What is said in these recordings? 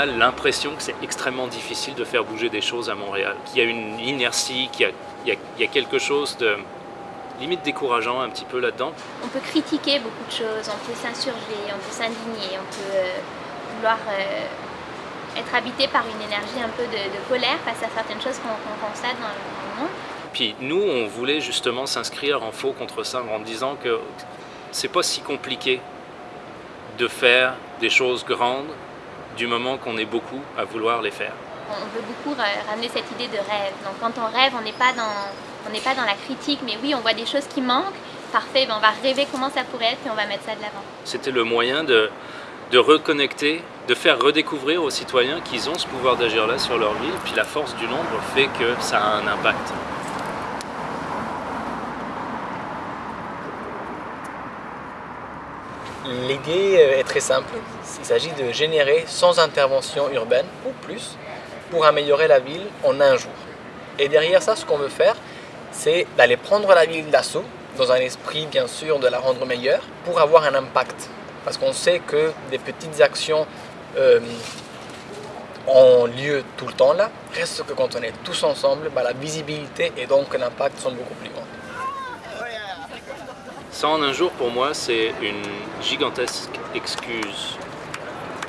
a l'impression que c'est extrêmement difficile de faire bouger des choses à Montréal, qu'il y a une inertie, qu'il y, y, a quelque chose de limite décourageant un petit peu là-dedans. On peut critiquer beaucoup de choses, on peut s'insurger, on peut s'indigner, on peut euh, vouloir euh, être habité par une énergie un peu de, de colère face à certaines choses qu'on qu constate dans le monde. Puis nous, on voulait justement s'inscrire en faux contre ça en disant que c'est pas si compliqué de faire des choses grandes du moment qu'on est beaucoup à vouloir les faire. On veut beaucoup ramener cette idée de rêve. Donc quand on rêve, on n'est pas dans, on n'est pas dans la critique, mais oui, on voit des choses qui manquent. Parfait, ben on va rêver comment ça pourrait être et on va mettre ça de l'avant. C'était le moyen de, de reconnecter, de faire redécouvrir aux citoyens qu'ils ont ce pouvoir d'agir là sur leur ville, puis la force du nombre fait que ça a un impact. L'idée est très simple, il s'agit de générer sans intervention urbaine ou plus pour améliorer la ville en un jour. Et derrière ça, ce qu'on veut faire, c'est d'aller prendre la ville d'assaut, dans un esprit bien sûr de la rendre meilleure, pour avoir un impact. Parce qu'on sait que des petites actions euh, ont lieu tout le temps là, reste que quand on est tous ensemble, bah, la visibilité et donc l'impact sont beaucoup plus grands. Ça en un jour, pour moi, c'est une gigantesque excuse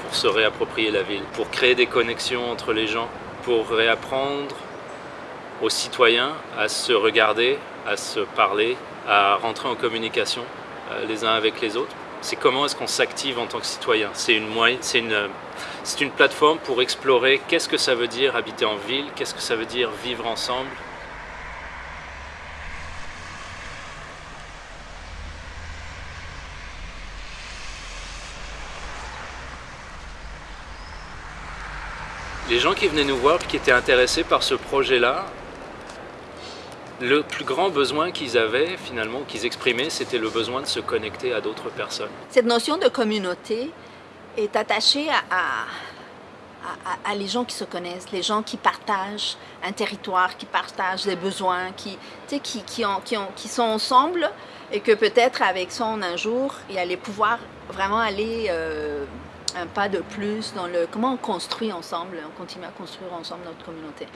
pour se réapproprier la ville, pour créer des connexions entre les gens, pour réapprendre aux citoyens à se regarder, à se parler, à rentrer en communication euh, les uns avec les autres. C'est comment est-ce qu'on s'active en tant que citoyen? C'est une, une, une plateforme pour explorer qu'est-ce que ça veut dire habiter en ville, qu'est-ce que ça veut dire vivre ensemble, les gens qui venaient nous voir qui étaient intéressés par ce projet-là, le plus grand besoin qu'ils avaient, finalement, qu'ils exprimaient, c'était le besoin de se connecter à d'autres personnes. Cette notion de communauté est attachée à, les gens qui se connaissent, les gens qui partagent un territoire, qui partagent des besoins, qui, qui, qui, ont, qui, ont, qui sont ensemble et que peut-être avec ça, un jour, il allait pouvoir vraiment aller... Euh, un pas de plus dans le comment on construit ensemble, on continue à construire ensemble notre communauté?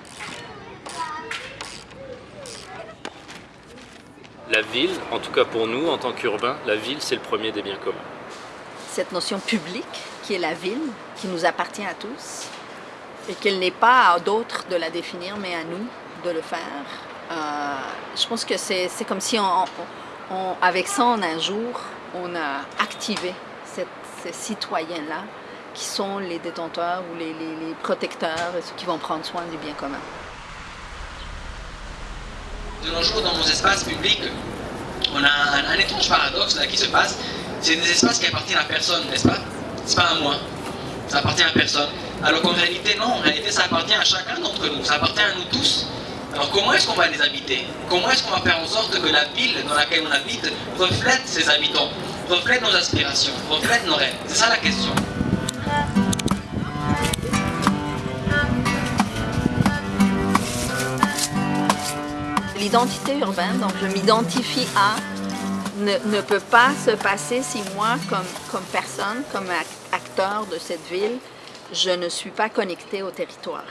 La ville, en tout cas pour nous en tant qu'urbains, la ville c'est le premier des biens communs. Cette notion publique qui est la ville, qui nous appartient à tous, et qu'il n'est pas à d'autres de la définir, mais à nous de le faire. Euh, je pense que c'est comme si on, avec ça en un jour, on a activé citoyens-là qui sont les détenteurs ou les, les, les protecteurs, ceux qui vont prendre soin du bien commun. De nos jours, dans nos espaces publics, on a un, un étrange paradoxe là qui se passe. C'est des espaces qui appartiennent à personne, n'est-ce pas? C'est pas à moi. Ça appartient à personne. Alors qu'en réalité, non, en réalité, ça appartient à chacun d'entre nous. Ça appartient à nous tous. Alors comment est-ce qu'on va les habiter? Comment est-ce qu'on va faire en sorte que la ville dans laquelle on habite reflète ses habitants? Reflète nos aspirations, reflète nos rêves C'est ça la question. L'identité urbaine, donc je m'identifie à, ne, ne, peut pas se passer si moi, comme, comme personne, comme acteur de cette ville, je ne suis pas connecté au territoire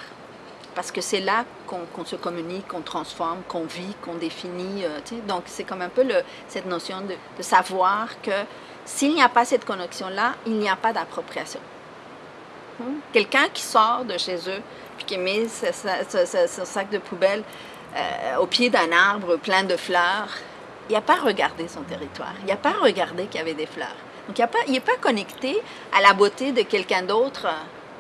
parce que c'est là qu'on se communique, qu'on transforme, qu'on vit, qu'on définit. Euh, donc, c'est comme un peu cette notion de, savoir que s'il n'y a pas cette connexion-là, il n'y a pas d'appropriation. Hmm? Quelqu'un qui sort de chez eux, puis qui met ce, sac de poubelle euh, au pied d'un arbre plein de fleurs, il n'y a pas regardé son territoire, il n'y a pas regardé qu'il y avait des fleurs. Donc, il n'est pas, pas connecté à la beauté de quelqu'un d'autre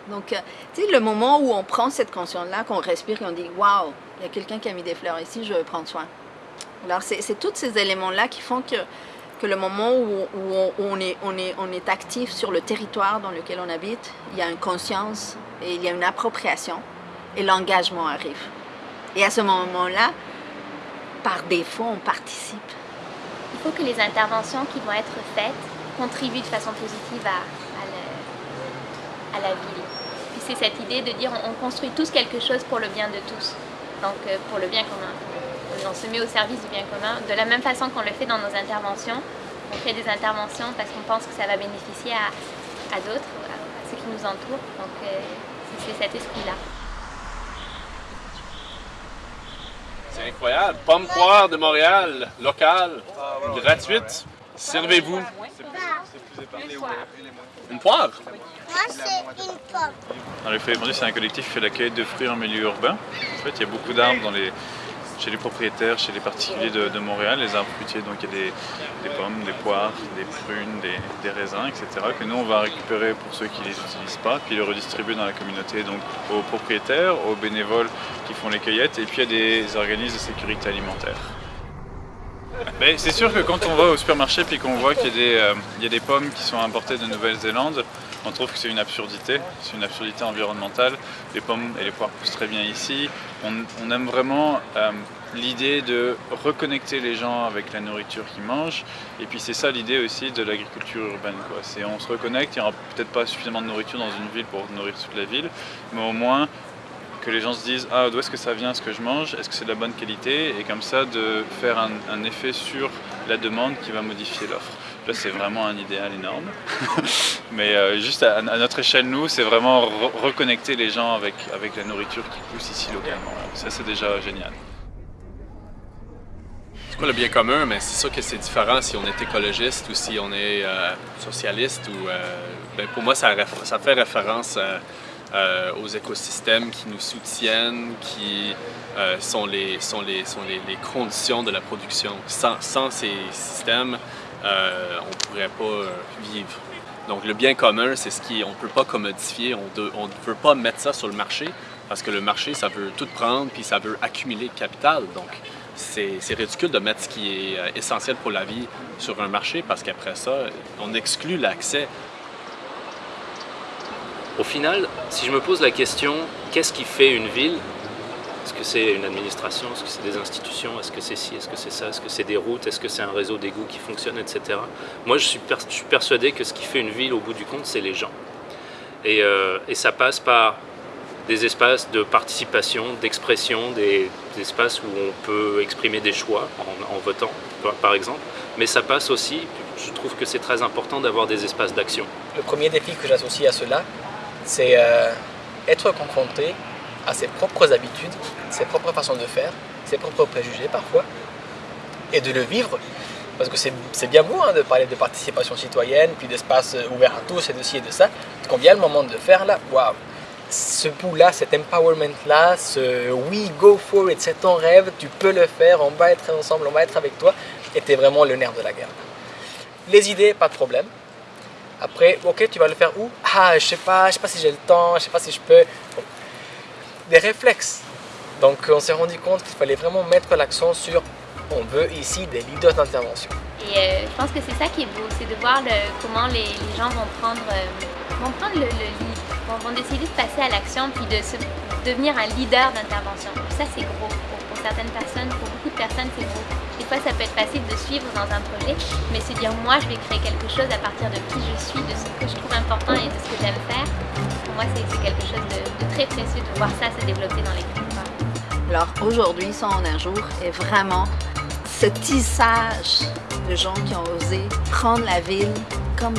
donc, euh, tu sais, le moment où on prend cette conscience-là, qu'on respire et on dit « Waouh, il y a quelqu'un qui a mis des fleurs ici, je vais prendre soin. » Alors, c'est tous ces éléments-là qui font que, que le moment où, on, est, actif sur le territoire dans lequel on habite, il y a une conscience et il y a une appropriation et l'engagement arrive. Et à ce moment-là, par défaut, on participe. Il faut que les interventions qui vont être faites contribuent de façon positive à, à, la ville. Puis c'est cette idée de dire on, construit tous quelque chose pour le bien de tous, donc euh, pour le bien commun. On se met au service du bien commun, de la même façon qu'on le fait dans nos interventions. On fait des interventions parce qu'on pense que ça va bénéficier à, à d'autres, à, ceux qui nous entourent. Donc euh, c'est cet esprit-là. C'est incroyable. Pomme poire de Montréal, locale, gratuite. Servez-vous. Une poire? Moi, c'est une pomme. Dans les Feuilles c'est un collectif qui fait l'accueil de fruits en milieu urbain. En fait, il y a beaucoup d'arbres dans les, chez les propriétaires, chez les particuliers de, de Montréal, les arbres fruitiers. Donc il y a des, des pommes, des poires, des prunes, des, des, raisins, etc. que nous on va récupérer pour ceux qui ne les utilisent pas, puis les redistribuer dans la communauté, donc aux propriétaires, aux bénévoles qui font les cueillettes, et puis il y a des organismes de sécurité alimentaire. C'est sûr que quand on va au supermarché puis qu'on voit qu'il y, euh, y, a des pommes qui sont importées de Nouvelle-Zélande, on trouve que c'est une absurdité, c'est une absurdité environnementale. Les pommes et les poires poussent très bien ici. On, aime vraiment euh, l'idée de reconnecter les gens avec la nourriture qu'ils mangent. Et puis c'est ça l'idée aussi de l'agriculture urbaine. On se reconnecte, il n'y aura peut-être pas suffisamment de nourriture dans une ville pour nourrir toute la ville, mais au moins que les gens se disent ah d'où est-ce que ça vient ce que je mange, est-ce que c'est de la bonne qualité? Et comme ça de faire un, effet sur la demande qui va modifier l'offre. Là c'est vraiment un idéal énorme, mais euh, juste à, à, notre échelle nous c'est vraiment re reconnecter les gens avec, avec la nourriture qui pousse ici localement. Ça c'est déjà génial. C'est quoi le bien commun? Mais c'est sûr que c'est différent si on est écologiste ou si on est euh, socialiste. Ou, euh, ben pour moi, ça, ça fait référence euh, euh, aux écosystèmes qui nous soutiennent, qui euh, sont, les, sont, les, sont les, les, conditions de la production. Sans, ces systèmes, euh, on ne pourrait pas vivre. Donc le bien commun, c'est ce qui on ne peut pas commodifier, on ne peut pas mettre ça sur le marché parce que le marché, ça veut tout prendre puis ça veut accumuler capital. Donc c'est ridicule de mettre ce qui est essentiel pour la vie sur un marché parce qu'après ça, on exclut l'accès au final, si je me pose la question, qu'est-ce qui fait une ville? Est-ce que c'est une administration? Est-ce que c'est des institutions? Est-ce que c'est ci? Est-ce que c'est ça? Est-ce que c'est des routes? Est-ce que c'est un réseau d'égouts qui fonctionne, etc. Moi, je suis, persuadé que ce qui fait une ville, au bout du compte, c'est les gens. Et, euh, ça passe par des espaces de participation, d'expression, des, espaces où on peut exprimer des choix en votant, par exemple. Mais ça passe aussi, je trouve que c'est très important d'avoir des espaces d'action. Le premier défi que j'associe à cela, c'est euh, être confronté à ses propres habitudes, ses propres façons de faire, ses propres préjugés parfois, et de le vivre. Parce que c'est bien beau hein, de parler de participation citoyenne, puis d'espace ouvert à tous, et de ci et de ça. Quand vient le moment de faire, là, waouh Ce bout-là, cet empowerment-là, ce we go for it, c'est ton rêve, tu peux le faire, on va être ensemble, on va être avec toi, était vraiment le nerf de la guerre. Les idées, pas de problème. Après, ok, tu vas le faire où? Ah, je sais pas, je sais pas si j'ai le temps, je sais pas si je peux. Bon. Des réflexes. Donc, on s'est rendu compte qu'il fallait vraiment mettre l'accent sur on veut ici des leaders d'intervention. Et euh, je pense que c'est ça qui est beau, c'est de voir comment les, gens vont prendre, euh, vont prendre le, le lead, vont, décider de passer à l'action puis de devenir un leader d'intervention. Ça, c'est gros pour, pour certaines personnes, pour beaucoup de personnes, c'est gros. Des fois, ça peut être facile de suivre dans un projet, mais se dire moi, je vais créer quelque chose à partir de qui je suis, de ce que je trouve important et de ce que j'aime faire. Pour moi, c'est quelque chose de, de, très précieux de voir ça se développer dans les territoires. Alors aujourd'hui, son un jour est vraiment ce tissage de gens qui ont osé prendre la ville comme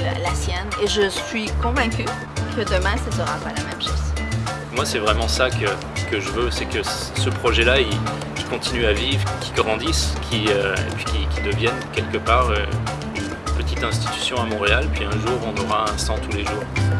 la, la sienne. Et je suis convaincue que demain, ce ne sera pas la même chose. Moi, c'est vraiment ça que, que je veux, c'est que ce projet-là, il, continue à vivre, qu'il grandisse, qu'il euh, devienne quelque part euh, une petite institution à Montréal, puis un jour, on aura un sang tous les jours.